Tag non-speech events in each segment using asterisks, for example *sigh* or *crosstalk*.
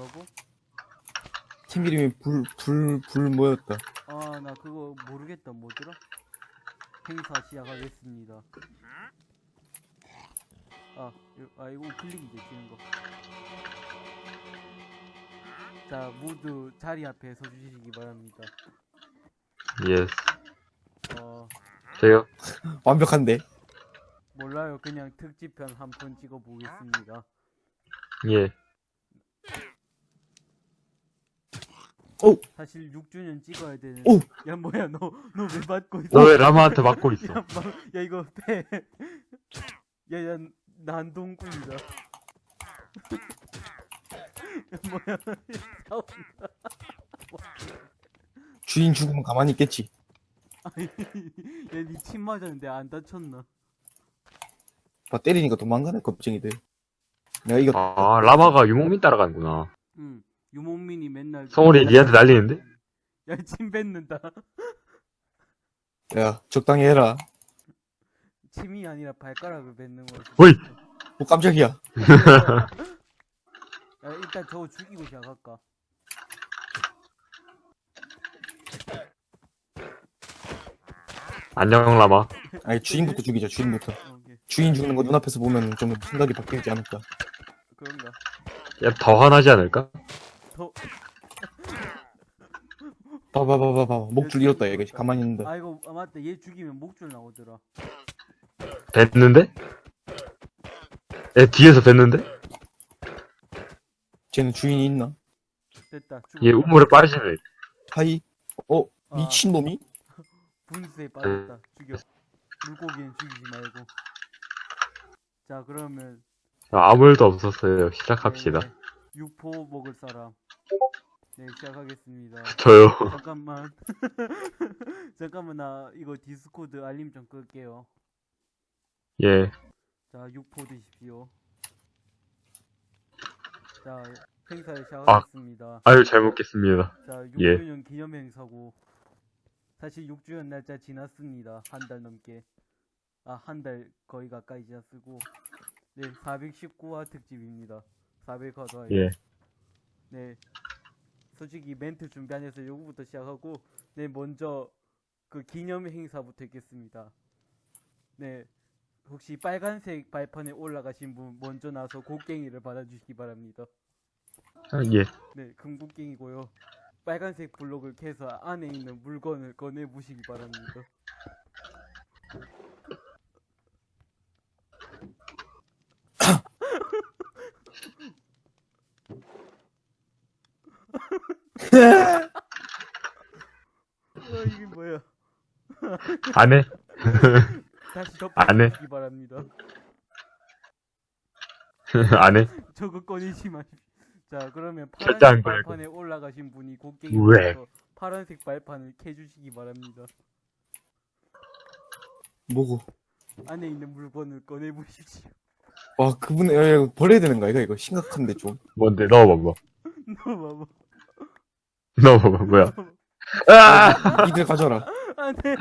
뭐라고? 팀 이름이 불, 불, 불 뭐였다. 아, 나 그거 모르겠다. 뭐더라? 행사 시작하겠습니다. 아, 요- 아 이거 클릭이지, 지는 거. 자, 모두 자리 앞에 서주시기 바랍니다. Yes. 어, 저요? *laughs* 완벽한데? 몰라요. 그냥 특집편 한 편 찍어보겠습니다. 예. 사실 6주년 찍어야 되는. 오! 야, 뭐야, 너, 너왜 받고 있어? 너 왜 라마한테 맞고 있어? *laughs* 야, 막, 야, 이거 배. 야, 야, 난동꾼이다. *laughs* 야, 뭐야, 싸운다. *laughs* 주인 죽으면 가만히 있겠지. 아니, 야, 니침 맞았는데 안 다쳤나? 봐, 때리니까 도망가네, 겁쟁이들. 내가 이겼다. 아, 라마가 유목민 따라가는구나. 응. 유목민이 맨날. 성훈이 니한테 날리는데? 야, 침 뱉는다. 야, 적당히 해라. 침이 아니라 발가락을 뱉는 거지. 어이! 뭐 깜짝이야. 야, 일단 저거 죽이고 시작할까? 안녕, 라마. 아니, 주인부터 죽이자, 주인부터. 어, 오케이. 주인 죽는 거 눈앞에서 보면 좀 생각이 바뀌지 않을까. 그런가? 야, 더 화나지 않을까? 더, 봐봐 봐봐 봐. 목줄 잃었다, 얘가. 가만히 있는다. 아, 이거, 아, 맞다. 얘 죽이면 목줄 나오더라. 뱉는데? 야, 뒤에서 뱉는데? 쟤는 주인이 있나? 됐다. 죽었다. 얘 우물에 빠지네. Hi. 어, 아. 미친놈이? 분수에 빠졌다. 죽여. 물고기는 죽이지 말고. 자, 그러면. 아, 아무 일도 없었어요. 시작합시다. 네, 육포 먹을 사람. 네, 시작하겠습니다. 저요. 잠깐만. *laughs* 잠깐만, 나 이거 Discord 알림 좀 끌게요. 예. 자, 육포 드십시오. 자, 행사를 아. 시작하겠습니다. 아유, 잘 먹겠습니다. 자, 예. 6주년 기념 행사고. 사실 6주년 날짜 지났습니다. 한 달 넘게. 아, 한 달 거의 가까이 지났고. 네, 419화 특집입니다. 400화도 예. 네. 솔직히 멘트 준비 안 해서 요거부터 시작하고, 네, 먼저 그 기념 행사부터 있겠습니다. 네. 혹시 빨간색 발판에 올라가신 분 먼저 나서 곡괭이를 받아주시기 바랍니다. 아, 예. 네, 금곡갱이고요. 빨간색 블록을 캐서 안에 있는 물건을 꺼내 보시기 바랍니다. 어, 이게 뭐야? 안 해? *laughs* 다시 안 해. 바랍니다. *laughs* 안 해? 저거 꺼내지 마십시오. 자, 그러면 파란색 발판에 올라가신 분이 왜? 곡괭이로 파란색 발판을 캐주시기 바랍니다. 뭐고? 안에 있는 물건을 꺼내 보십시오. 와, 그분, 야, 야, 버려야 되는 거야, 이거, 이거. 심각한데, 좀. 뭔데? 넣어봐봐. 너 봐봐. *laughs* 넣어봐봐. 뭐야? 아! 이들 가져라. 안돼.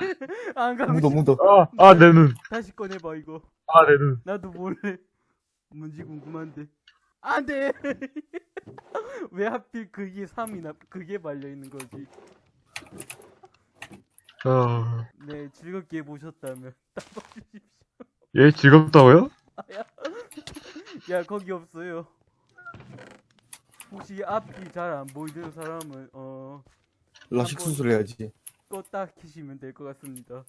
안 가고 묻어, 묻어. 아, 아, 내 눈. 다시 꺼내봐 이거. 아, 내 눈. 나도 몰래. 뭔지 궁금한데. 안돼. *laughs* 왜 하필 그게 3이나 그게 말려 있는 거지? 아, 네, 즐겁게 보셨다면 *laughs* 따봐주십시오. 얘 즐겁다고요? *laughs* 야 거기 없어요. 혹시 앞이 잘 안 보이는 사람은 어 라식 수술 해야지. 껐다 키시면 될 것 같습니다.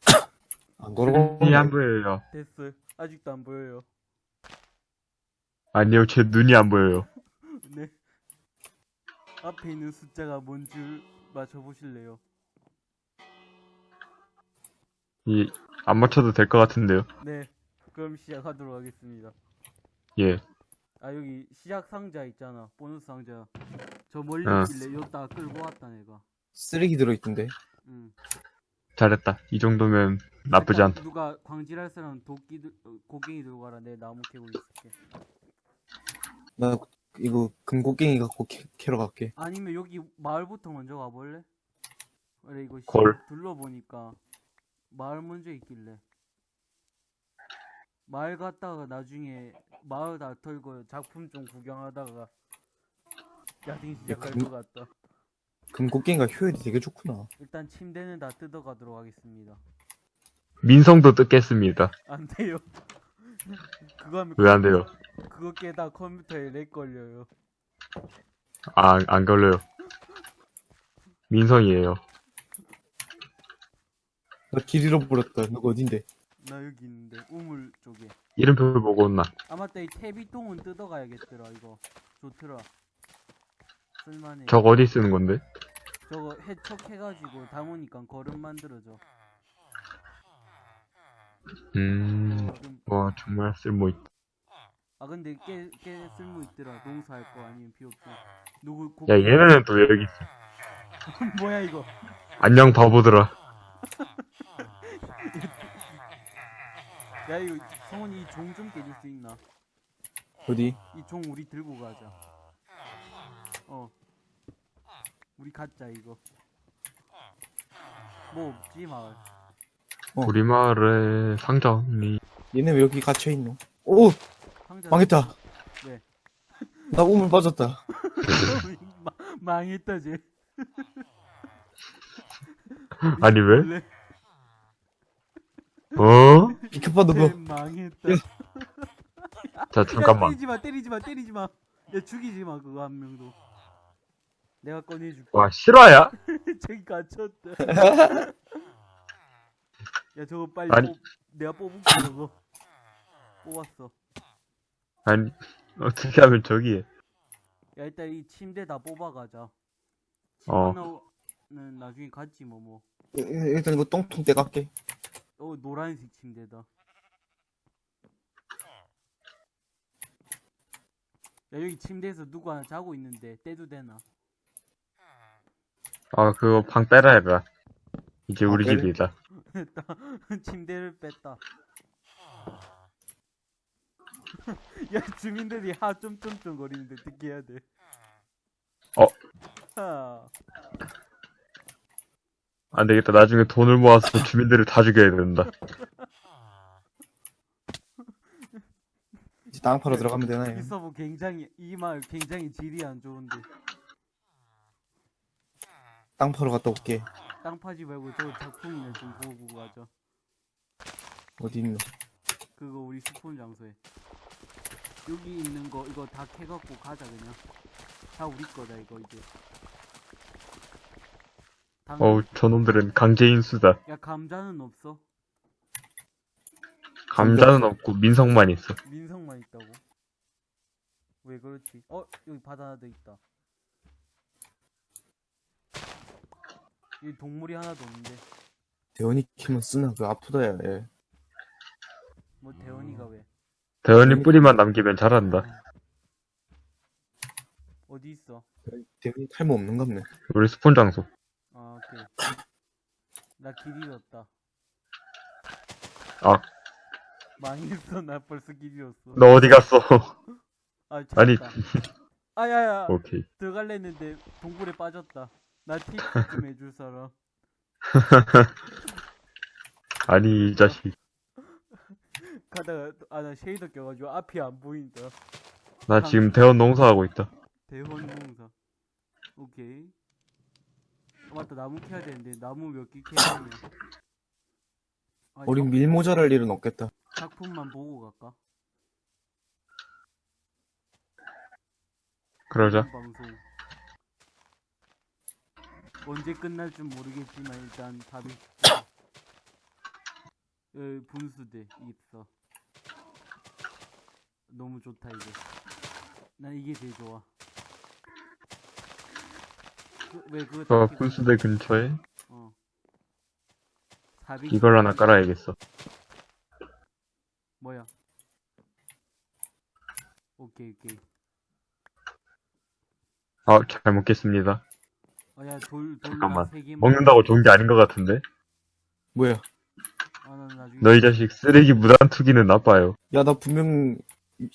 *coughs* 안 걸어. 눈이 안 보여요. 됐어요. 아직도 안 보여요. 아니요, 제 눈이 안 보여요. *laughs* 네. 앞에 있는 숫자가 뭔 줄 맞춰보실래요? 이, 안 맞춰도 될 것 같은데요. 네. 그럼 시작하도록 하겠습니다. 예. 아 여기 시작 상자 있잖아. 보너스 상자. 저 멀리 어. 있길래 여기다가 끌고 왔다 내가. 쓰레기 들어있던데. 응. 잘했다. 이 정도면 나쁘지 일단 않다. 누가 광질할 사람 도끼 들, 어, 고갱이 들고 가라. 내 나무 캐고 있을게. 나, 이거, 금곡갱이 갖고 캐, 캐러 갈게. 아니면 여기 마을부터 먼저 가볼래? 그래 이거 시- 걸. 둘러보니까 마을 먼저 있길래 마을 갔다가 나중에 마을 다 털고 작품 좀 구경하다가 야생 시작할 금- 것 같다. 금곡갱이가 효율이 되게 좋구나. 일단 침대는 다 뜯어가도록 하겠습니다. 민성도 뜯겠습니다. 안 돼요. *laughs* 그거 하면 왜 안 돼요? 그거 깨다 컴퓨터에 렉 걸려요. 아, 안 걸려요. 민성이에요. 나길 잃어버렸다. 너가 어딘데? 나 여기 있는데 우물 쪽에. 이름표 보고 온나. 아 맞다 이 퇴비통은 뜯어가야겠더라 이거. 좋더라. 쓸만해. 저거 어디 쓰는 건데? 저거 해촉해가지고 담으니까 거름 만들어져. 음, 거름. 와, 정말 쓸모 있다. 아 근데 꽤, 꽤 쓸모 있더라. 농사할 거 아니면 없어. 누구 고... 야, 얘네는 또왜 여기 있어? *laughs* 뭐야 이거? 안녕, 바보들아. 야 이거 성훈이 이 종 좀 깨줄 수 있나? 어디? 이 종 우리 들고 가자. 어. 우리 갖자 이거. 뭐 없지 마을. 어. 우리 마을에 상자 없니? 얘네 왜 여기 갇혀 있노? 오 상자 망했다. 왜? 나 우물 빠졌다. *laughs* 마, 망했다 쟤. *laughs* 아니, 왜? 원래 어? 비켜봐 쟤 너거. 망했다. 예. 자, 야, 잠깐만. 때리지 마, 때리지 마, 때리지 마. 야, 죽이지 마, 그거 한 명도. 내가 꺼내줄게. 와, 실화야? *laughs* 저기 갇혔다. *laughs* 야, 저거 빨리 아니. 뽑, 내가 뽑을게, 저거. 뽑았어. 아니, 어떻게 하면 저기 해? 야, 일단 이 침대 다 뽑아가자. 어. 하나는 나중에 갖지, 뭐, 뭐. 일- 일단 이거 똥통 떼갈게. 어, 노란색 침대다. 야, 여기 침대에서 누구 하나 자고 있는데, 떼도 되나? 아, 그거 방 빼라 해라. 이제 아, 우리 빼래? 집이다. *laughs* 뺐다. 침대를 뺐다. *laughs* 야, 주민들이 하 쫌쫌쫌 거리는데 어떻게 해야 돼? 어. 하. 안 되겠다. 나중에 돈을 모아서 *laughs* 주민들을 다 죽여야 된다. 이제 땅 파러 들어가면 되나? 이 서버 굉장히 이말 굉장히 질이 안 좋은데 땅 파러 갔다 올게. 땅 파지 말고 저 작품이나 좀 보고 가자. 어디 있노? 그거 우리 스폰 장소에. 여기 있는 거 이거 다 캐갖고 가자 그냥. 다 우리 거다 이거 이제. 당... 어우, 저놈들은 강제인수다. 야 감자는 없어? 감자는 없고 민성만 있어. 민성만 있다고? 왜 그렇지? 어 여기 바다 하나 더 있다. 여기 동물이 하나도 없는데 대원이 키면 쓰나? 그 아프다, 야. 얘. 뭐 대원이가 왜? 대현이 뿌리만 남기면 잘한다. 어디 있어? 대원이 탈모 없는갑네. 우리 스폰 장소. 아 오케이. 나길 잃었다. 아. 망했어 나 벌써 길 잃었어. 너 어디 갔어? 아 아니. 아야야 오케이. 들어갈래 했는데 동굴에 빠졌다. 나팁 *laughs* 좀 해줄 사람. *laughs* 아니, 이 자식. 가다가 아 나 쉐이더 껴가지고 앞이 안 보인다. 나 지금 대원 농사하고 있다. 대원 농사. 오케이. 아, 맞다 나무 캐야 되는데 나무 몇 개 캐야 되냐? 아니, 우린 밀 모자랄 일은 없겠다. 작품만 보고 갈까? 그러자. 방송. 언제 끝날 줄 모르겠지만 일단 답이 에, 분수대 있어. 너무 좋다 이게. 난 이게 제일 좋아. 그, 왜 그거 저다 군수대 근처에 어. 400 이걸 하나 깔아야겠어. 뭐야? 오케이 오케이. 아, 잘 먹겠습니다. 아 야 돌 돌 잠깐만. 먹는다고 좋은 게 아닌 것 같은데? 뭐야? 아 난 나중에. 너이 자식 쓰레기 무단 투기는 나빠요. 야, 나 분명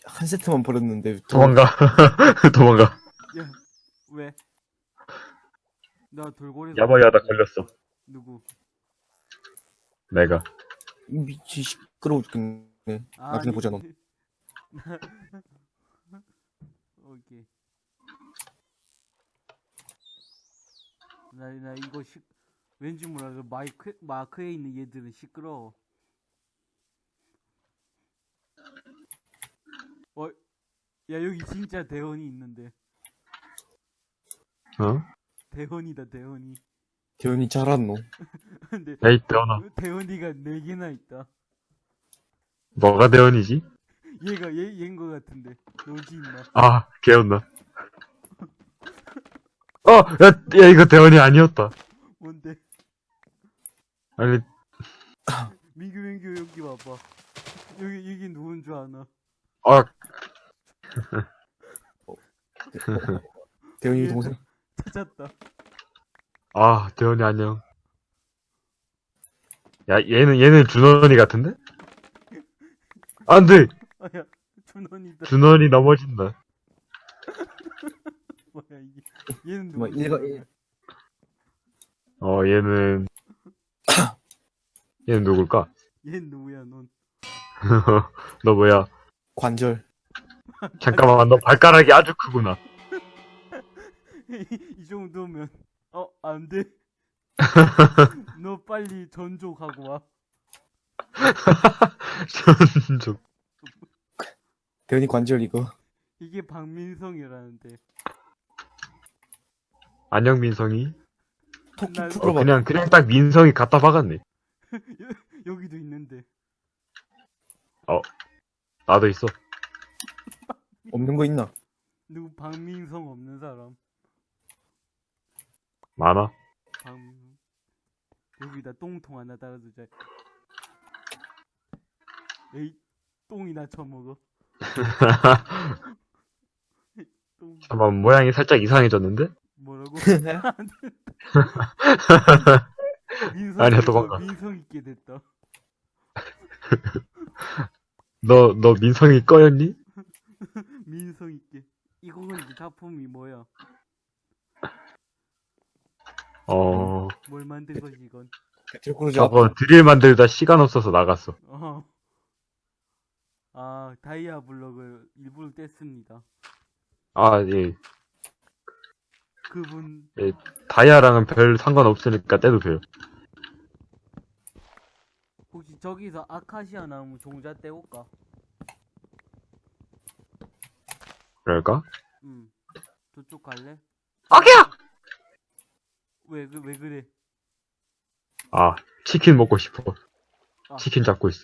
한 세트만 버렸는데. 도망가. *laughs* 도망가. 야 왜? 나 돌고래. 야바야다 걸렸어. 누구? 내가. 미치 시끄러워 죽겠네. 나중에 보자, 너. *laughs* 오케이. 나, 나 이거 시, 왠지 몰라도 마이크, 마크에 있는 얘들은 시끄러워. 어, 야, 여기 진짜 대원이 있는데. 어? 대원이다, 대원이. 대현이 잘았노. *laughs* 근데, 에이, 대원아. 대원이가 4개나 있다. 뭐가 대원이지? 얘가, 얘, 얘인 거 같은데. 너지, 임마. 아, 개였나. 어, 야, 야, 이거 대원이 아니었다. 뭔데? 아니, 민규, 민규, 여기 와봐. 여기, 여기 누군 줄 아나? 아, 대현이 예. 동생. 찾았다. 아, 대원이 안녕. 야, 얘는, 얘는 준원이 같은데? 안 돼! 아, 야, 준원이다. 준원이 넘어진다. *laughs* 뭐야, 이게. 얘는 뭐 누구? 일가 일- 어, 얘는, *laughs* 얘는 누굴까? 얘는 누구야, 넌? *laughs* 너 뭐야? 관절. 잠깐만, 너 발가락이 아주 크구나. *laughs* 이 정도면 어 안돼 너 빨리 전족하고 와 좀, 대현이 관절 이거. 이게 박민성이라는데 안녕, 민성이. 토끼 날- 어, 풀어봐. 그냥, 그냥 딱 민성이 갖다 박았네. *laughs* 여기도 있는데 나도 있어. *laughs* 없는 거 있나? 누구 박민성 없는 사람 많아. 박민성 여기다 똥통 하나 달아두자 에이 똥이나 쳐먹어 똥 *laughs* 잠깐만, 모양이 살짝 이상해졌는데? 뭐라고 *laughs* *laughs* 아니야, 민성 도망가. 민성 있게 됐다 *laughs* 너, 너 민성이 꺼였니? 민성 있게 이거는 이 작품이 뭐야 어, 뭘 만든 거지 이건 저거 드릴 만들다 시간 없어서 나갔어. 어. 아, 다이아 블럭을 일부러 뗐습니다. 아, 예. 그분, 다이아랑은 별 상관없으니까 떼도 돼요. 혹시 저기서 아카시아 나무 종자 떼올까? 그럴까? 응. 저쪽 갈래? 아기야! 왜, 그, 왜 그래? 아, 치킨 먹고 싶어. 아. 치킨 잡고 있어.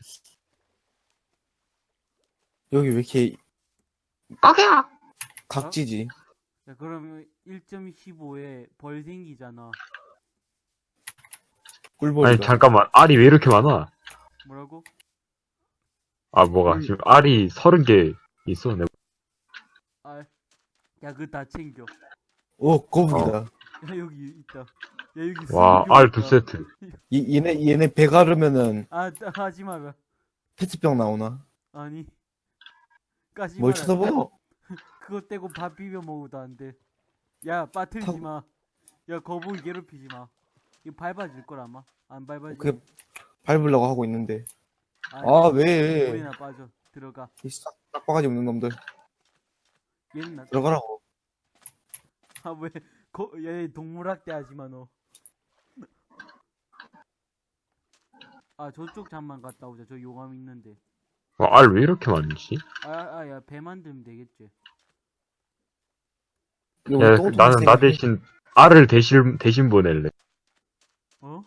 여기 왜 이렇게 아기야! 각지지? 야, 그러면 1.15에 벌 생기잖아. 꿀벌이가. 아니, 잠깐만. 알이 왜 이렇게 많아? 뭐라고? 아, 뭐가. 지금 알이 서른 개 있어. 내 아, 야, 그거 다 챙겨. 오 거북이다. 야, 여기 있다. 야, 여기 와, 스무 알개 두. 세트. 이, 얘네 얘네 배 가 르면은 아, 따- 하지 마라. 페트병 나오나? 아니. 까지 뭘 마라. 쳐다보노? 그거 떼고 밥 비벼 먹어도 안 돼. 야, 빠뜨리지 타고- 마. 야, 거북이 괴롭히지 마. 이거 밟아질 걸 아마. 안 밟아지. 그 밟으려고 하고 있는데. 아니, 아 왜? 물이나 빠져. 들어가. 이 싹, 싹바가지 없는 놈들 얘는 나. 들어가라고. 아, 왜? 거, 얘 동물학대 하지 마, 너. 아, 저쪽 잠만 갔다 오자. 저 용암 있는데. 알왜 이렇게 많지? 아, 아, 야, 배 만들면 되겠지. 야, 또 나는 나 대신 알을 대신, 대신 보낼래. 어?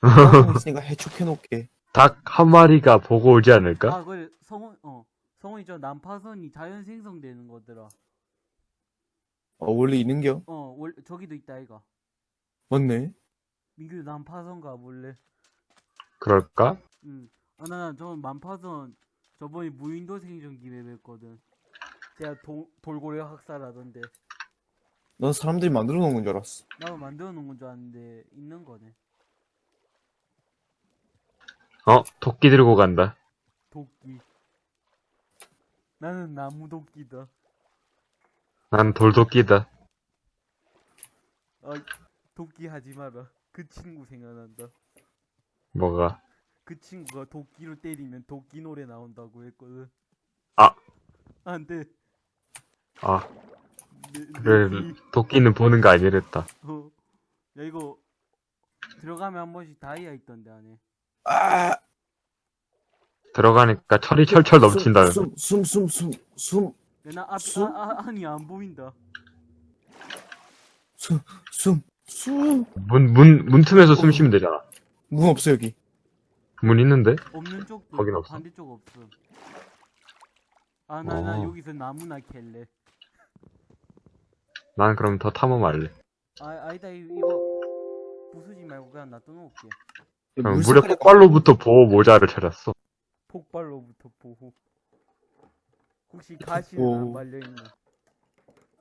또 있으니까 해축해놓게. 닭 한 마리가 보고 오지 않을까? 아, 그래. 성원, 어. 성원이 저 난파선이 자연 생성되는 거더라. 어 원래 있는겨? 어, 월, 저기도 있다, 이가. 맞네. 민규 난파선 가볼래? 그럴까? 응. 아, 나, 저 난파선 저번에 무인도 생존기 맵했거든. 제가 도, 돌고래 학살하던데. 넌 사람들이 만들어 놓은 건 줄 알았어. 나도 만들어 놓은 건 줄 알았는데, 있는 거네. 어, 토끼 들고 간다. 도끼. 나는 나무 도끼다. 난 돌도끼다. 아, 도끼 하지 마라. 그 친구 생각난다. 뭐가? 그 친구가 도끼로 때리면 도끼 노래 나온다고 했거든. 아. 안 돼. 아, 귀, 도끼는 보는 거 아니랬다. 어, 야 이거 들어가면 한 번씩 다이아 있던데 안에 아! 들어가니까 철이 철철 넘친다는. 숨, 숨, 숨, 숨, 숨, 나 앞? 아, 아, 아니 안 보인다 숨, 숨, 숨. 문, 문, 문 틈에서 숨 쉬면 되잖아. 문 없어, 여기. 문 있는데? 없는 쪽도 거긴 없어? 반대쪽 없음 아나나 어. 여기서 나무나 캘래 난 그럼 더 탐험할래. 아 아니다 이- 이거 부수지 말고 그냥 놔둬놓을게 그럼 물 색깔이 폭발로부터 보호 모자를 찾았어. 폭발로부터 보호 혹시 가시는 오. 안 말려있나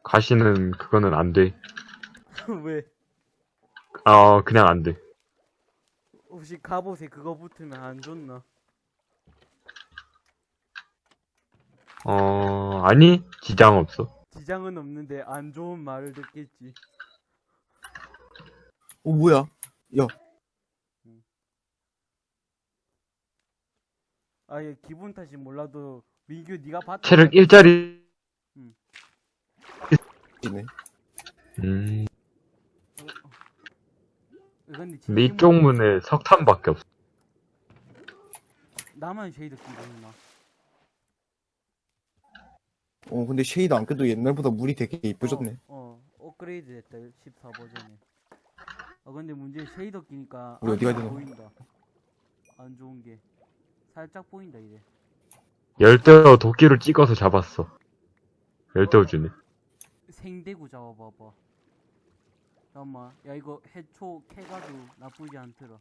가시는 그거는 안 돼. *laughs* 왜 아, 그냥 안 돼. 혹시 갑옷에 그거 붙으면 안 좋나 어, 아니, 지장 없어. 지장은 없는데 안 좋은 말을 듣겠지 어, 뭐야? 야, 아예 기분 탓이 몰라도 민규 네가 봤다 체력 일자리. 이네. 음, 근데, 근데 진심으로 이쪽 문에 석탄밖에 없어. 나만 쉐이드 끼고 있나 어, 근데 쉐이드 안 껴도 옛날보다 물이 되게 이뻐졌네. 어, 어 업그레이드 됐다. 14 버전에 아 근데 문제 쉐이더 끼니까 우리 어디 가야 되나? 보인다. 안 좋은 게. 살짝 보인다 이제. 열대어 도끼를 찍어서 잡았어. 열대어 주네. 생대구 잡아봐봐. 잠깐만. 야 이거 해초 캐가도 나쁘지 않더라.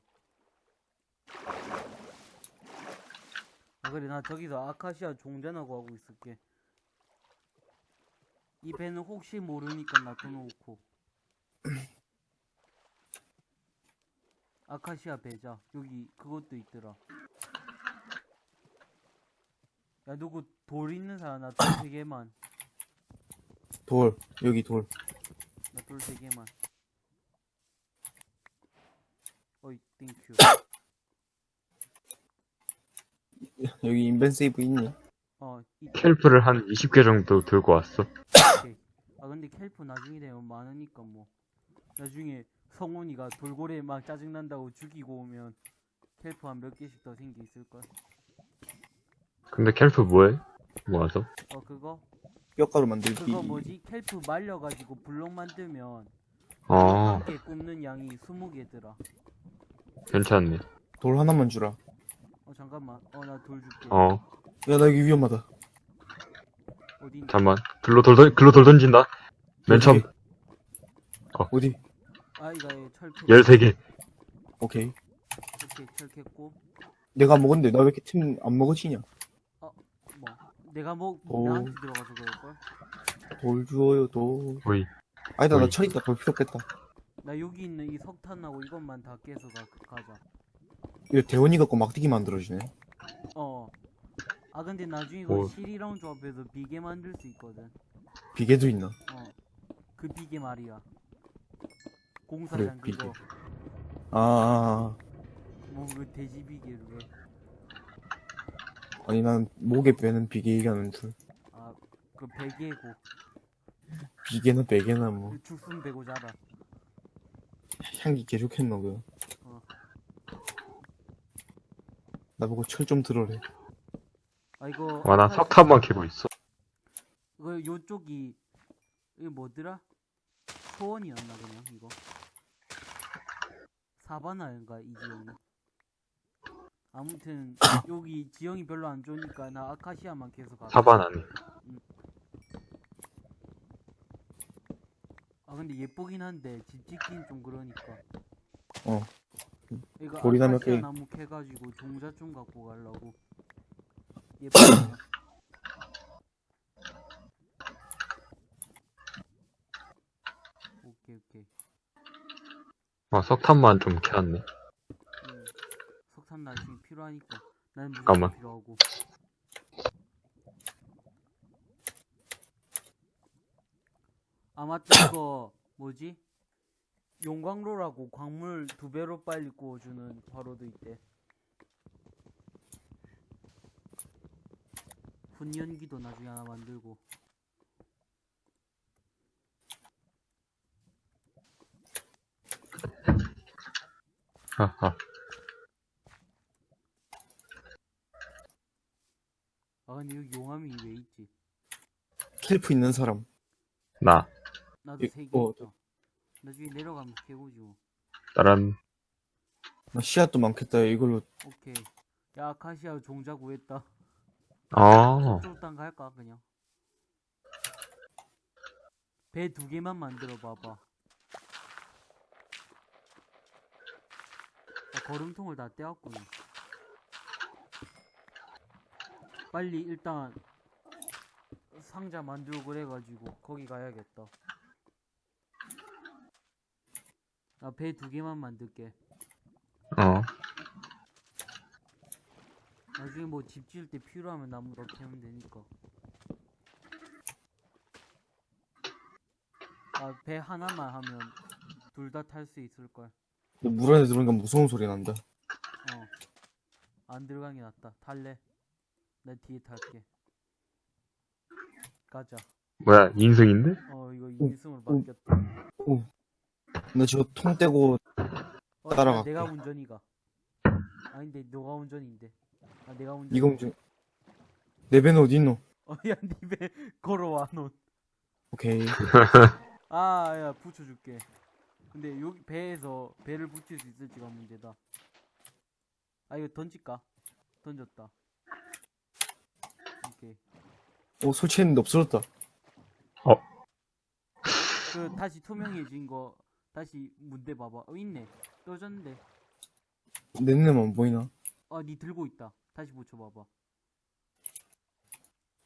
아 그래. 나 저기서 아카시아 종전하고 하고 있을게 이 배는 혹시 모르니까 놔둬놓고 아카시아 배자 여기 그것도 있더라 야 누구 돌 있는 사람 나 돌 세 개만 돌, 여기 돌. 나 돌 세 개만. 어이, thank you. 여기 inven save 있니? 어, 이, kelp를 한 20개 정도 들고 왔어. 아, 근데 kelp 나중에 되면 많으니까 뭐. 나중에 성훈이가 돌고래 막 짜증난다고 죽이고 오면 kelp 한 몇 개씩 더 생기 있을걸? 근데 kelp 뭐해? 모아서? 어, 그거? 뼈가루 만들기. 그거 뭐지? kelp 말려가지고 블록 만들면 어, 한개 굽는 양이 20개더라. 괜찮네. 돌 하나만 주라. 어, 잠깐만. 어, 나 돌 줄게. 어, 야, 나 여기 위험하다. 어디? 잠만. 글로 돌, 던- 글로 돌 던진다. 맨 처음 어디? 아, 이거 철 캐. 13개. 오케이. 오케이, 철 캤고. 내가 먹었는데 나 왜 이렇게 팀 안 먹어지냐? 뭐 내가 뭐 오. 나한테 들어가서 그럴걸? 돌 주워요, 돌. 오이. 아니다, 나 오이. 철 있다. 돌 필요 없겠다. 나 여기 있는 이 석탄하고 이것만 다 깨서 가, 가자. 이거 대원이 갖고 막대기 만들어주네. 어. 아 근데 나중에 이거 오. 실이랑 조합해서 비계 만들 수 있거든. 비계도 있나? 어. 그 비계 말이야. 공사장 그래, 그거. 아, 아, 뭐그 돼지 왜? 아. 아니, 난 목에 빼는 비계 얘기하는 줄. 아, 그 베개고. 비계나 베개나 뭐. 그 죽순 베고 자라. 향기 개 좋겠노, 그. 어. 나보고 철 좀 들어래. 아 이거. 와, 나 석탄만 캐고 있어. 이거 요쪽이 이거 뭐더라? 소원이었나 그냥 이거. 사바나인가 이 지역이. 아무튼 *coughs* 여기 지형이 별로 안 좋으니까 나 아카시아만 계속 가. 사바나네. 아 근데 예쁘긴 한데 집 짓긴 좀 그러니까. 어. 이거 아카시아 개. 나무 캐가지고 종자 좀 갖고 가려고. 예쁘다. 오케이 오케이. 아, 석탄만 좀 캐왔네. 음, 석탄 나중에 필요하니까 나는 잠깐만. 필요하고 아 맞다 *coughs* 이거 뭐지 용광로라고 광물 두 배로 빨리 구워주는 화로도 있대 훈연기도 나중에 하나 만들고 하하. 아 근데 여기 용암이 왜 있지? 킬프 있는 사람. 나, 나도 이- 세개 어. 있다. 나중에 내려가면 캐고지 뭐. 다른, 나 씨앗도 많겠다. 이걸로 오케이. 야 아카시아 종자 구했다. 아, 저쪽 땅 갈까 그냥. 배 두 개만 만들어 봐봐. 아, 거름통을 다 떼었구나. 빨리 일단 상자 만들고 그래가지고 거기 가야겠다. 나 배 두 개만 만들게. 어. 나중에 뭐 집 지을 때 필요하면 나무 더 캐면 되니까. 아, 배 하나만 하면 둘 다 탈 수 있을걸. 물 안에 들어오니까 무서운 소리 난다. 어. 안 들어간 게 낫다. 탈래? 나 뒤에 탈게. 가자. 뭐야, 인승인데? 어, 이거 오, 인승으로 오. 바뀌었다. 나 지금 통 떼고 어, 야, 따라갈게. 내가 운전이가. 아닌데, 너가 운전인데. 아, 내가 운전. 이거 좀. 내 배는 어디 있노? 어, 야, 니배 걸어와, 넌. 오케이. *laughs* 아, 야, 붙여줄게. 근데 여기 배에서 배를 붙일 수 있을지가 문제다. 아, 이거 던질까? 던졌다. 오케이. 오 설치했는데 없어졌다. 그 다시 투명해진 거 다시 문대 봐봐. 어, 있네. 떠졌는데. 내 눈에만 안 보이나? 아, 니 들고 있다. 다시 붙여봐봐.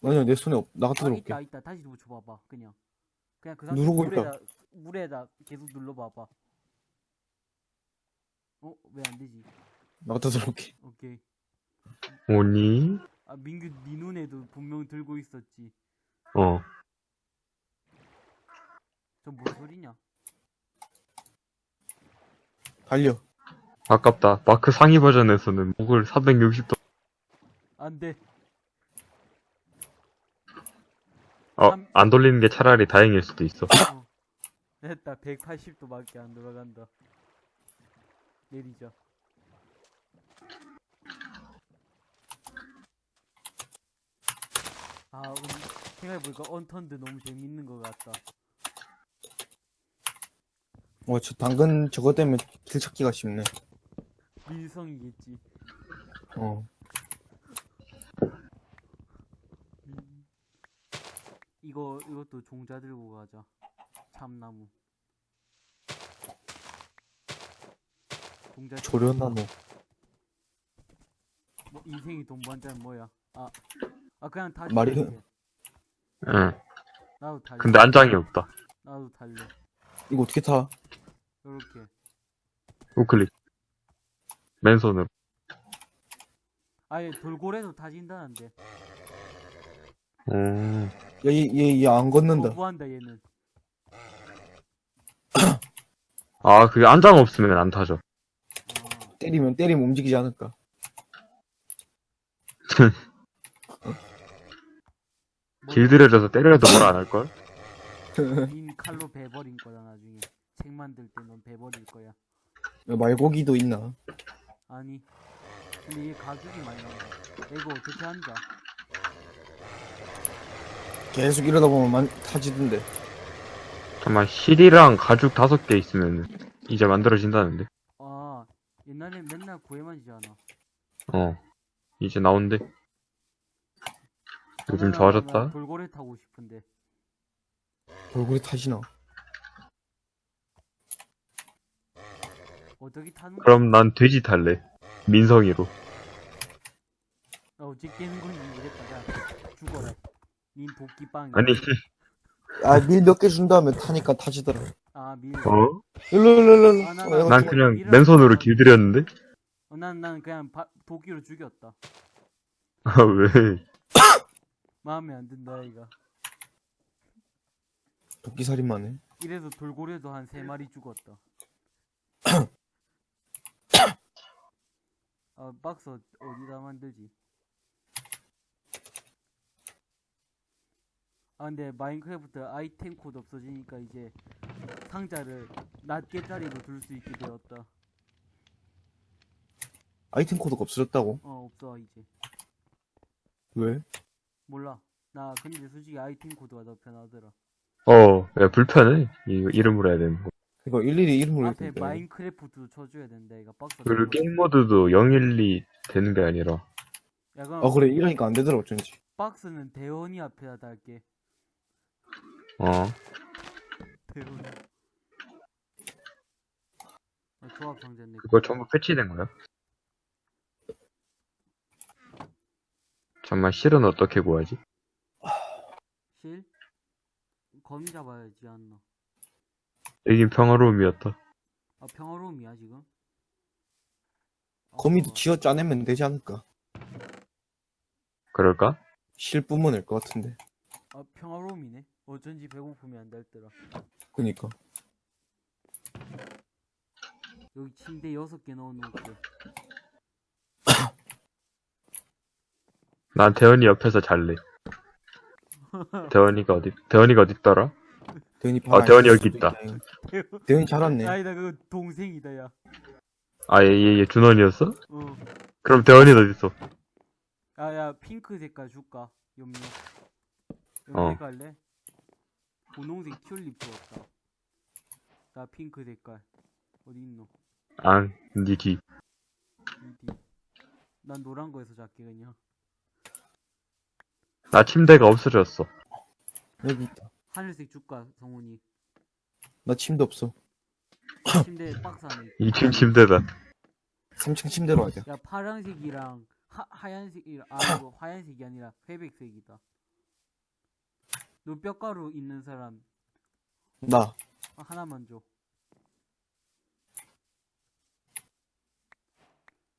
아니야 내 손에 없. 나 갖다 아, 들어올게. 있다, 있다. 다시 붙여봐봐. 그냥. 그냥 그 상태 누르고 있다. 물에다, 물에다 계속 눌러봐봐. 어? 왜 안 되지? 나 갖다 들어올게. 오케이. 오니? 아, 민규, 니 눈에도 분명 들고 있었지. 어. 저뭔 소리냐? 달려. 아깝다. 마크 상위 버전에서는 목을 360도, 안 돼. 어, 삼- 안 돌리는 게 차라리 다행일 수도 있어. *coughs* 어. 됐다. 180도밖에 안 돌아간다. 내리자. 아, 우리 생각해보니까 언턴드 너무 재밌는 것 같다. 와, 저 당근 저거 때문에 길 찾기가 쉽네. 밀성이겠지. 어. 이거, 이것도 종자 들고 가자. 참나무. 종자 조련나무. 뭐 인생이 돈 번자는 뭐야? 아, 아 그냥 다 말이-. 응. 나도 탈래. 근데 안장이 없다. 나도 탈래. 이거 어떻게 타? 요렇게. 우클릭. 맨손으로. 아예 돌고래도 타진다는데. 음. 야, 얘, 얘, 얘안 걷는다. 거부한다 얘는. 아, 그게 안장 없으면 안 타죠. 아, 때리면, 때리면 움직이지 않을까. 뭐, 길들여져서 때려도 뭐라 안 할걸? *laughs* 닌 칼로 배버린 거다 나중에. 책 만들 때넌 배버릴 거야. 야, 말고기도 있나? 아니. 근데 얘 가죽이 많이 나온다. 이거 어떻게 앉아? 계속 이러다 보면 만, 타지던데. 잠깐만, 실이랑 가죽 다섯 개 있으면 이제 만들어진다는데. 아, 옛날에 맨날 구해만 지잖아. 어. 이제 나온대. 요즘 좋아졌다. 돌고래 타고 싶은데. 얼굴이 타지나? 어떻게 타는 거야? 그럼 난 돼지 탈래. 민성이로. 나 어떻게 깨는 건지 모르겠다. 자, 죽어라. 닌 도끼빵. 아니, 아, 밀 몇 개 준 다음에 타니까 타지더라. 아, 밀. 어? 일로, 일로, 일로, 일로. 아, 나- 어, 나- 난 그냥 밀어라. 맨손으로 길들였는데? 어, 난, 난 그냥 바, 도끼로 죽였다. 아, 왜? 마음에 안 든다, 이가. 도끼 살인만 해. 이래서 돌고래도 한 세 마리 죽었다. *coughs* 아, 박스 어- 어디다 만들지? 아, 근데 Minecraft 아이템 코드 없어지니까 이제 상자를 낱개짜리로 둘 수 있게 되었다. 아이템 코드가 없어졌다고? 어 없어 이제 왜? 몰라 나 근데 솔직히 아이템 코드가 더 편하더라 어, 야, 불편해. 이 이름으로 해야 되는 거. 이거 일일이 이름을 앞에. Minecraft도 쳐줘야 된다 이거 박스 그리고 게임 모드도 012 되는 게 아니라. 야 그럼 아 그래 이러니까 안 되더라 어쩐지. 박스는 대원이 앞에다 달게 어. 대원이 아, 조합 상자네 그거 전부 패치된 거야? 잠만 실은 어떻게 구하지? 실? 거미 잡아야지 않나 여긴 평화로움이었다. 아 평화로움이야 지금? 아, 거미도 잠깐만. 쥐어 짜내면 되지 않을까? 그럴까? 실뿐만 낼것 같은데. 아 평화로움이네 어쩐지 배고픔이 안 달더라 그니까. 여기 침대 여섯 개 넣어놓을게 *coughs* 난 대원이 옆에서 잘래. *laughs* 대원이가 어디, 대원이가 어딨더라? 대현이 아, 대현이 여기 있다. 대현이 잘 왔네. 아니다 그거 동생이다 야 아, 얘, 얘, 얘 준원이었어? 어. 그럼 대원이는 어딨어? 야야 핑크 색깔 줄까 염료 어. 염색 할래? 분홍색 튤립 주었다 나 핑크 색깔 어디 있노 안, 니 뒤. 어디 난 노란 거에서 잡게 그냥 나 침대가 없어졌어. 여기 있다. 하늘색 줄까 성훈이 나 침대 없어. 침대 박스 안에 있다. 2층 침대다. 3층 침대로 가자. 야 파란색이랑 하, 하얀색이랑 아 이거 하얀색이 아니라 회백색이다 너 뼈가루 있는 사람 나. 아, 하나만 줘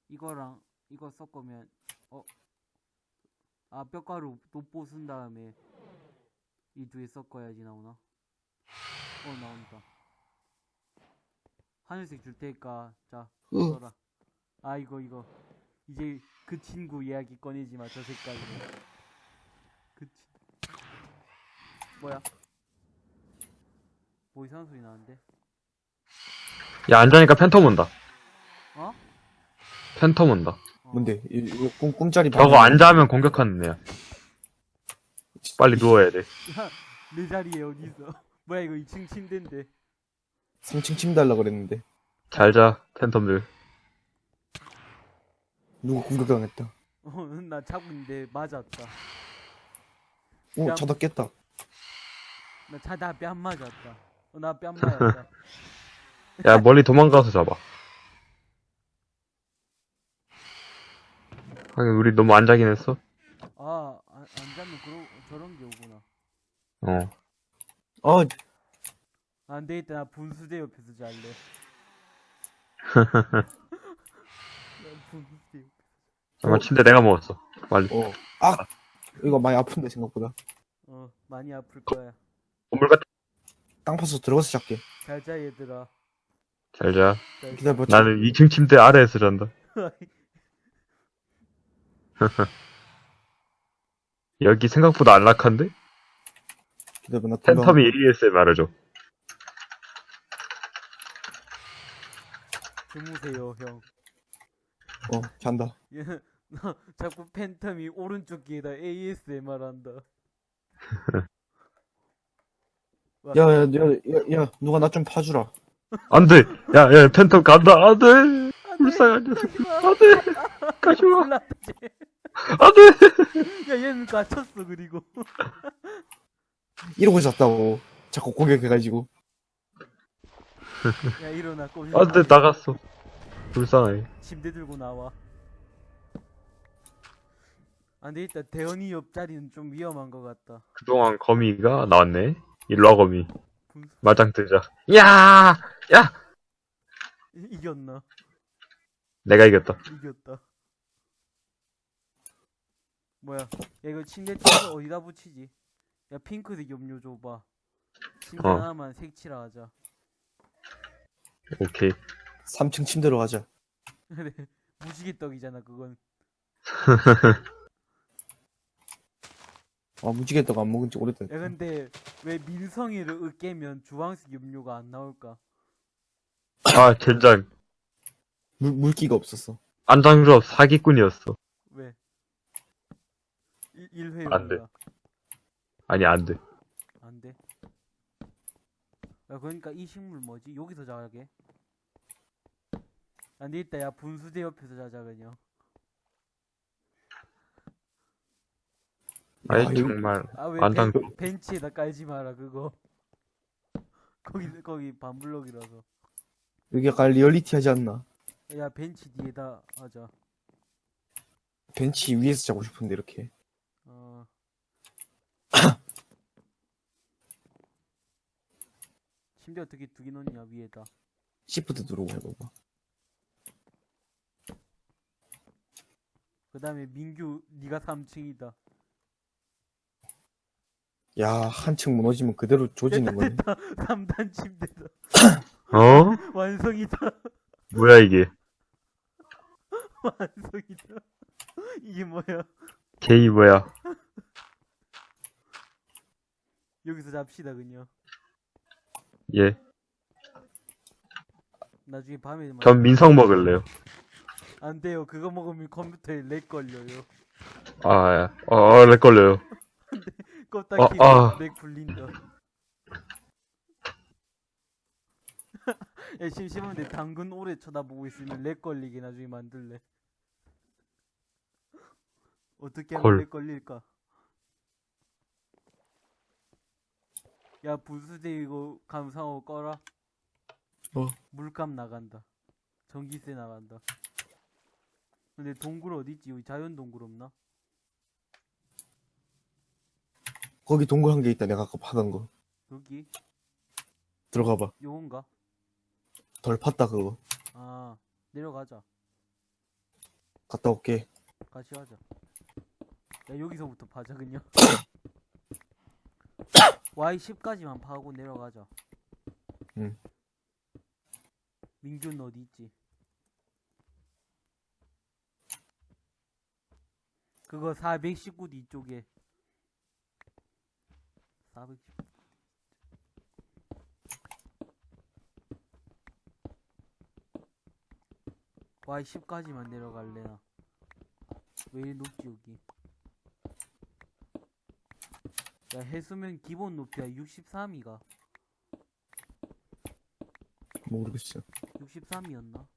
이거랑 이거 섞으면 어? 아 뼈가루 돋보 쓴 다음에 이 두 개 섞어야지 나오나? 어 나온다 하늘색 줄 테니까 자 으. 써라 아 이거 이거 이제 그 친구 이야기 꺼내지 마저 색깔로 그 친... 뭐야 뭐 이상한 소리 나는데 야, 앉으니까 팬텀 온다. 어? 팬텀 온다. 어. 뭔데? 이, 이 꿈, 꿈자리 저거 앉아하면 공격하는 애야. 빨리 누워야 돼. 야, *laughs* 내 자리에 어디 있어? *laughs* 뭐야 이거 2층 침대인데. 3층 침대 하려고 그랬는데. 잘 자, 팬텀들. 누구 공격당했다. *laughs* 어, 나 자고 있는데 맞았다. 오, 야. 자다 깼다. 나 자다 뺨 맞았다. 어, 나뺨 *laughs* 맞았다. 야, 멀리 도망가서 잡아. 하긴, 우리 너무 안 자긴 했어. 아, 안, 안 자면 그러, 저런 게 오구나. 어. 아, 안 되겠다. 나 분수대 옆에서 잘래. 나 분수대 옆. 잠깐, 침대 내가 먹었어. 빨리. 어. 아! 이거 많이 아픈데, 생각보다. 어, 많이 아플 거야. 건물 같아. 땅 파서 들어가서 잡게. 잘자 얘들아. 잘 자. 잘 자. 기다려봐. 나는 2층 침대 아래에서 잔다. *laughs* 여기 생각보다 안락한데? 기다려봐, 나 돌아. 팬텀이 1ES에 말해줘. 주무세요 형. 어, 잔다. *laughs* 얘, 자꾸 팬텀이 오른쪽 귀에다 ASMR 한다. *laughs* 야, 야, 야, 야, 야, 누가 나 좀 파주라. 안 돼! 야, 야, 팬텀 간다! 안 돼! 불쌍한 녀석. 안 돼! 가지마! 올라. 안 돼! 야 얘는 갇혔어 그리고. 이러고 잤다고. 자꾸 공격해가지고. 야 일어나 꼬. 안 돼, 나갔어. 불쌍해. 침대 들고 나와. 안 되겠다. 대현이 옆자리는 좀 위험한 것 같다. 그동안 거미가 나왔네. 일로와, 거미. 마장 뜨자. 야! 야! 이- 이겼나? 내가 이겼다. 이겼다. 뭐야? 야 이거 침대 튀어서 어디다 붙이지? 야 핑크색 염료 줘봐. 침대 어. 하나만 색칠하 하자. 오케이. 3층 침대로 가자. *laughs* 그래 무지개 떡이잖아 그건. *laughs* 아, 무지개떡 안 먹은 지 오래됐다. 야 근데 왜 민성이를 으깨면 주황색 염료가 안 나올까? 아, 젠장. 물, 물기가 없었어. 안장조합 사기꾼이었어. 왜? 1 회 안 돼. 아니, 안 돼. 안 돼. 야, 그러니까 이 식물 뭐지? 여기서 자게. 안 되겠다. 야, 분수대 옆에서 자자, 그냥. 아이, 아, 정말. 아, 왜 안장- 벤, 벤치에다 깔지 마라, 그거. *laughs* 거기, 거기 반블럭이라서. 여기 약간 리얼리티 하지 않나? 야, 벤치 뒤에다 하자. 벤치 위에서 자고 싶은데, 이렇게. 어. *coughs* 침대 어떻게 두개 놓냐, 위에다. 시프트 누르고 해봐봐. 그 다음에 민규, 네가 3층이다. 야, 한층 무너지면 그대로 조지는 거네. 3단 침대다. 어? *laughs* 완성이다. 뭐야, 이게. *laughs* 완성이다. 이게 뭐야? 개이 뭐야. 여기서 잡시다 그냥. 예. 나중에 밤에 만- 전 민성 먹을래요. 안 돼요. 그거 먹으면 컴퓨터에 렉 걸려요. 아, 야. 어, 어, lag 걸려요. *laughs* 껐다 어, 키고 아. lag 풀린다. *laughs* 야, 심심한데 당근 오래 쳐다보고 있으면 lag 걸리게 나중에 만들래. 어떻게 하면 헐. 렉 걸릴까? 야, 부수대 이거 감상하고 꺼라. 어? 물값 나간다. 전기세 나간다. 근데 동굴 어디있지? 여기 자연 동굴 없나? 거기 동굴 한개 있다, 내가 아까 파던 거. 여기? 들어가봐. 요건가? 덜 팠다, 그거. 아, 내려가자. 갔다 올게. 같이 가자. 야, 여기서부터 파자, 그냥. *coughs* Y10까지만 파고 내려가자. 응. 민규는 어디 있지? 그거 419 뒤쪽에. 419. Y10까지만 내려갈래나. 왜 이리 높지 여기? 야 해수면 기본 높이야 63이가 모르겠어. 63이었나?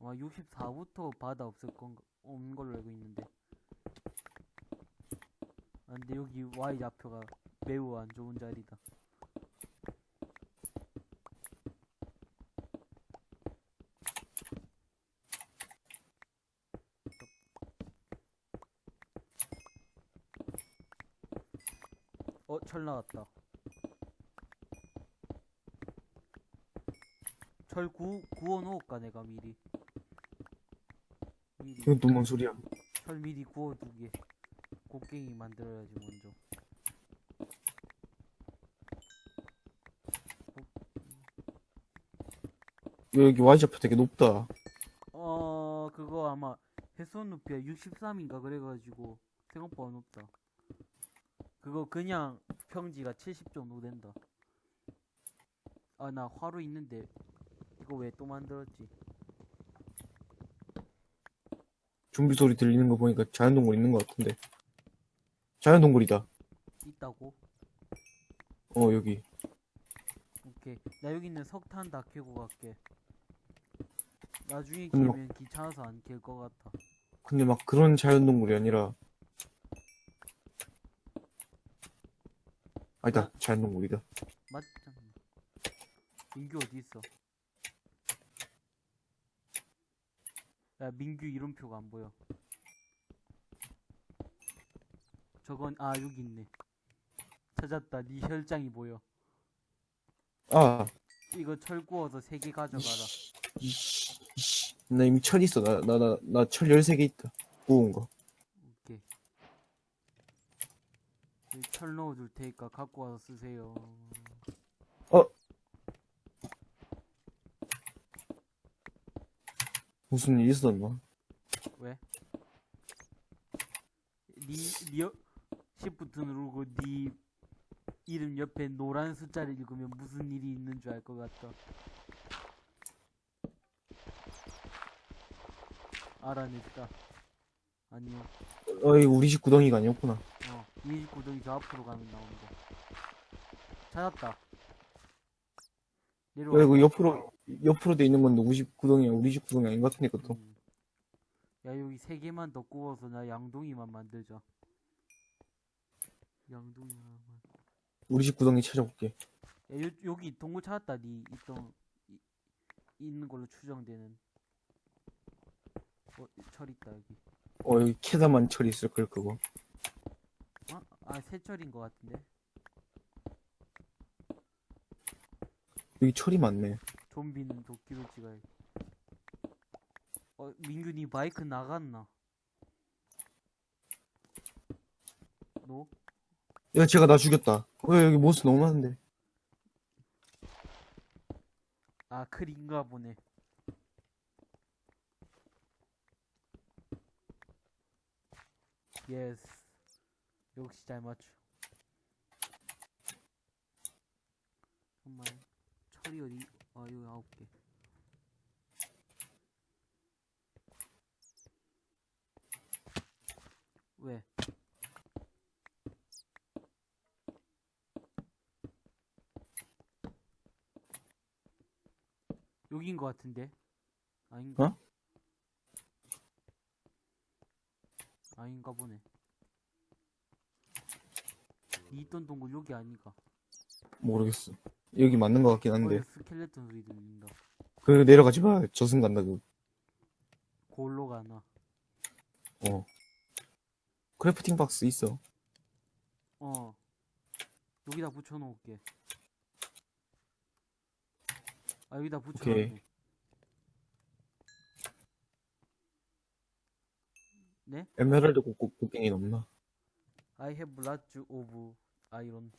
아마 64부터 바다 없을 건가 없는 걸로 알고 있는데 아 근데 여기 Y 좌표가 매우 안 좋은 자리다 어, 철 나왔다. 철 구, 구워 놓을까, 내가 미리. 이건 또 뭔 소리야? 철 미리 구워 두게. 곡괭이 만들어야지, 먼저. 여기 Y좌표 되게 높다. 어, 그거 아마 해수원 높이가 63인가 그래가지고 생각보다 높다. 그거 그냥 평지가 70 정도 된다. 아, 나 화로 있는데 이거 왜 또 만들었지? 좀비 소리 들리는 거 보니까 자연동굴 있는 것 같은데. 자연동굴이다. 있다고? 어, 여기. 오케이. 나 여기 있는 석탄 다 캐고 갈게. 나중에 근데 막- 캐면 귀찮아서 안 캘 것 같아. 근데 막 그런 자연동굴이 아니라. 아니다, 자연동굴이다. 맞잖아. 민규 어디 있어? 야, 민규 이름표가 안 보여. 저건 아 여기 있네. 찾았다. 네 혈장이 보여. 아, 이거 철 구워서 세 개 가져가라. 이씨, 이씨. 나 이미 철 있어. 나, 나, 나, 나 철 13개 있다. 구운 거. 오케이. 여기 철 넣어줄 테니까 갖고 와서 쓰세요. 무슨 일 있었나? 왜? 니, 니, 시프트 누르고 니 이름 옆에 노란 숫자를 읽으면 무슨 일이 있는 줄 알 것 같다. 알아냈다. 아니요. 어이, 우리 집 구덩이가 아니었구나. 어, 이 구덩이 저 앞으로 가면 거. 찾았다. 내려와. 왜, 그 옆으로, 옆으로 돼 있는 건 누구 집 구덩이야? 우리 집 구덩이 아닌 것 같은데, 그것도. 음. 야, 여기 세 개만 더 구워서 나 양동이만 만들자. 양동이 하나만. 우리 집 구덩이 찾아볼게. 야, 요, 여기 동굴 찾았다. 니 있던 이, 있는 걸로 추정되는. 어, 철 있다 여기. 어, 여기 캐다만 철이 있을 걸, 그거. 어? 아, 새철인 것 같은데. 여기 철이 많네. 좀비는 도끼로 찍어야. 어, 민균이 마이크 나갔나? 너? 야, 제가 나 죽였다. 어, 여기 모스 너무 많은데. 아, 클인가 보네. 예스. 역시 잘 맞춰. 정말 어디? 아, 여기 아홉 개. 왜? 여긴 것 같은데? 아닌가? 어? 아닌가 보네. 이 있던 동굴 여기 아닌가? 모르겠어. 여기 맞는 것 같긴 한데. 어, 스켈레톤 소리 들린다. 그, 내려가지 마. 저승 간다, 그. 골로 가나? 어. crafting box 있어. 어. 여기다 붙여놓을게. 아, 여기다 붙여놨네. 네? 에메랄드 곡곡 곡괭이 넘나? I have lots of iron.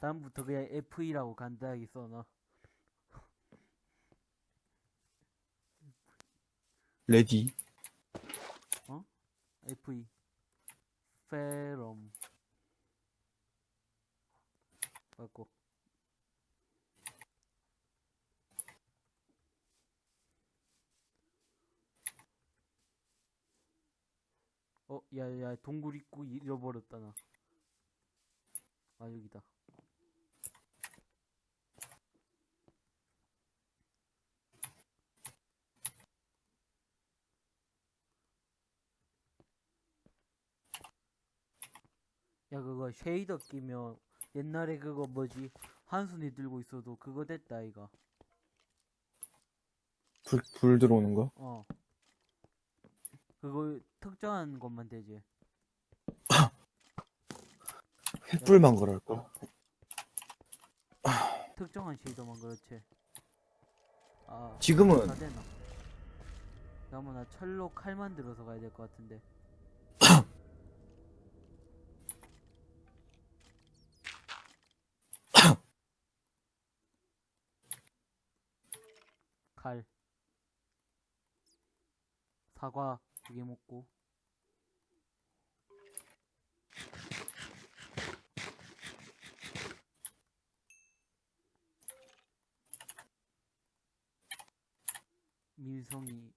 다음부터 그냥 FE라고 간단하게 써놔. Ready. FE. 페럼. 맞고. 어, 야, 야, 동굴 입구 잃어버렸다, 나. 아, 여기다. 야, 그거 쉐이더 끼면 옛날에 그거 뭐지? 한순이 들고 있어도 그거 됐다, 이가. 불, 불 들어오는 거? 어. 그거 특정한 것만 되지. *laughs* 횃불만 걸을걸? *laughs* 특정한 쉐이더만 그렇지. 아, 지금은 다 되나? 그러면 나 철로 칼 만 들어서 가야 될 것 같은데. 칼. 사과 두 개 먹고. 민성이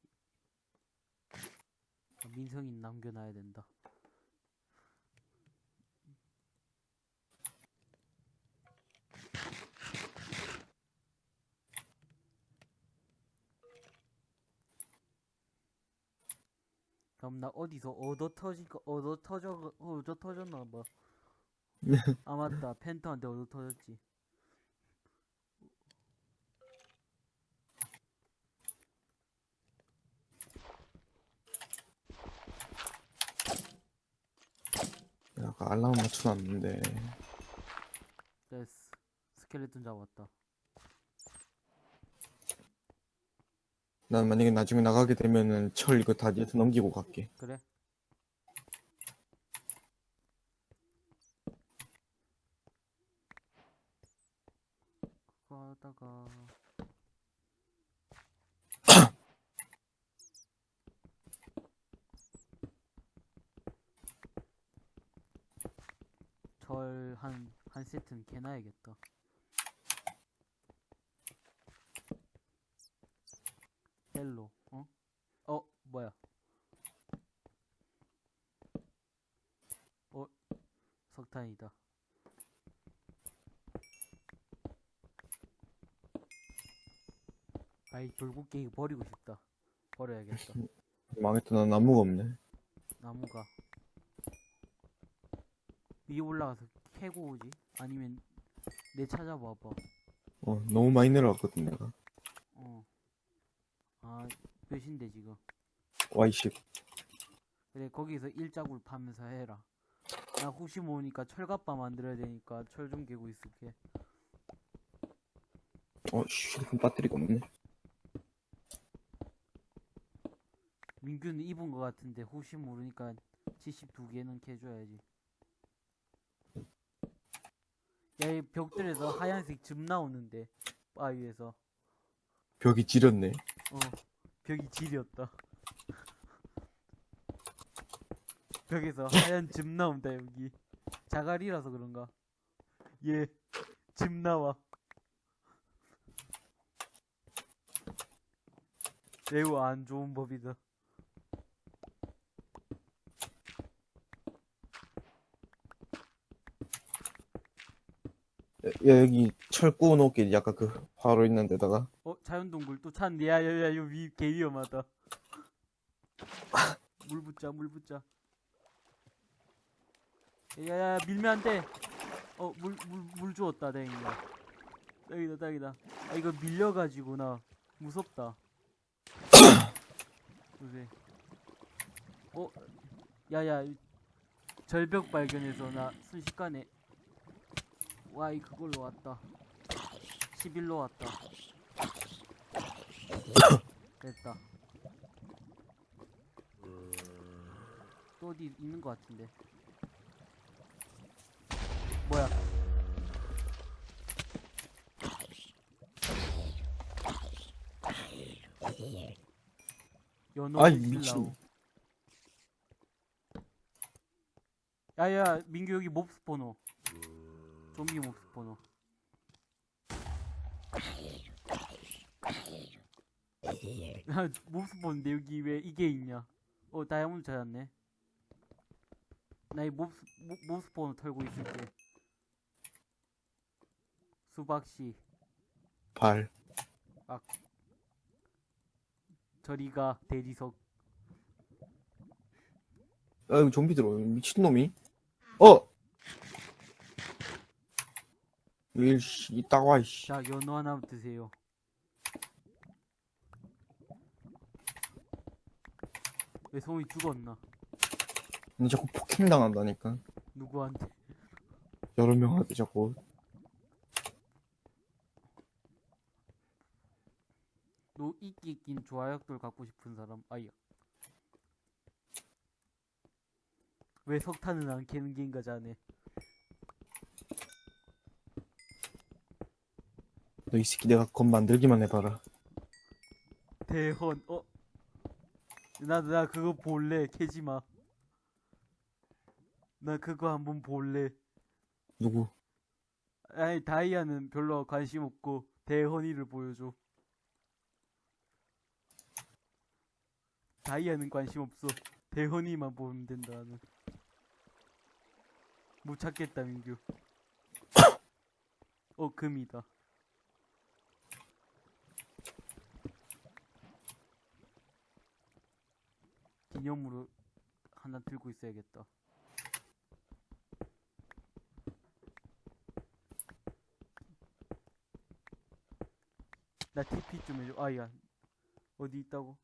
아, 민성이 남겨놔야 된다. 나 어디서 얻어 터질까 얻어 터져 얻어 터졌나 봐. *laughs* 아 맞다 펜터한테 얻어 터졌지. 야, 아까 알람 맞춰놨는데 됐어. 스켈레톤 잡았다. 난 만약에 나중에 나가게 되면은 철 이거 다 뒤에서 넘기고 갈게 그래? 그거 하다가 *coughs* 철 한 한 세트는 개놔야겠다. Hello 어? 어 뭐야? 어 석탄이다. 아이 돌 곡괭이 버리고 싶다. 버려야겠다. 망했다. 나 나무가 없네. 나무가 위에 올라가서 캐고 오지? 아니면 내 찾아봐봐. 어, 너무 많이 내려갔거든, 내가. 몇인데 지금? Y10. 그래 거기서 일자굴 파면서 해라. 나 혹시 모르니까 철갑바 만들어야 되니까 철 좀 개고 있을게. 어, 씨, 휴대폰 배터리가 없네. 민규는 입은 거 같은데 혹시 모르니까 72개는 캐줘야지. 야, 이 벽들에서 하얀색 즙 나오는데 바위에서. 벽이 지렸네. 어, 벽이 질이었다. *laughs* 벽에서 하얀 즙 나온다, 여기. 자갈이라서 그런가. 예, 즙 나와. 매우 안 좋은 법이다. 야, 여기 철 구워놓을게. 약간 그, 화로 있는 데다가. 어, 자연동굴 또 찾네. 야, 야, 야, 이거 위, 개 위험하다. 물 붙자, 물 붙자. 야, 야, 야, 밀면 안 돼. 어, 물, 물, 물 주었다, 다행이다. 딱이다, 딱이다. 아, 이거 밀려가지고, 나, 무섭다. *coughs* 보세. 어, 야, 야, 이 절벽 발견해서 나 순식간에, 와, 이 그걸로 왔다. 11로 왔다. 됐다. 또 어디 있는 것 같은데. 뭐야? 연어 아이. 미친. 야야 민규 여기 몹 스포너. 좀비 몹 스포너. 야, 몹스 보는데 여기 왜 이게 있냐? 어, 다이아몬드 찾았네. 나이 몹스, 몹- 몹스 폰을 털고 있을게. 수박씨, 발. 저리가 대리석. 아, 여기 좀비 들어. 미친놈이. 어! 일씨, 이따가 와, 이씨. 자, 연어 하나 드세요. 왜 소이 죽었나? 니 자꾸 폭행 당한다니까. 누구한테? 여러 명한테 자꾸. 너 이끼 낀 조화약돌 갖고 싶은 사람? 아야. 왜 석탄은 안 캐는 게인가 자네. 너 이 새끼 내가 건 만들기만 해봐라. 대헌 어? 나 나 그거 볼래 캐지마. 나 그거 한번 볼래. 누구? 아니 다이아는 별로 관심 없고 대헌이를 보여줘. 다이아는 관심 없어. 대헌이만 보면 된다 나는. 못 찾겠다 민규. *coughs* 어 금이다 기념으로 하나 들고 있어야겠다. 나 TP 좀 해줘. 아야 어디 있다고?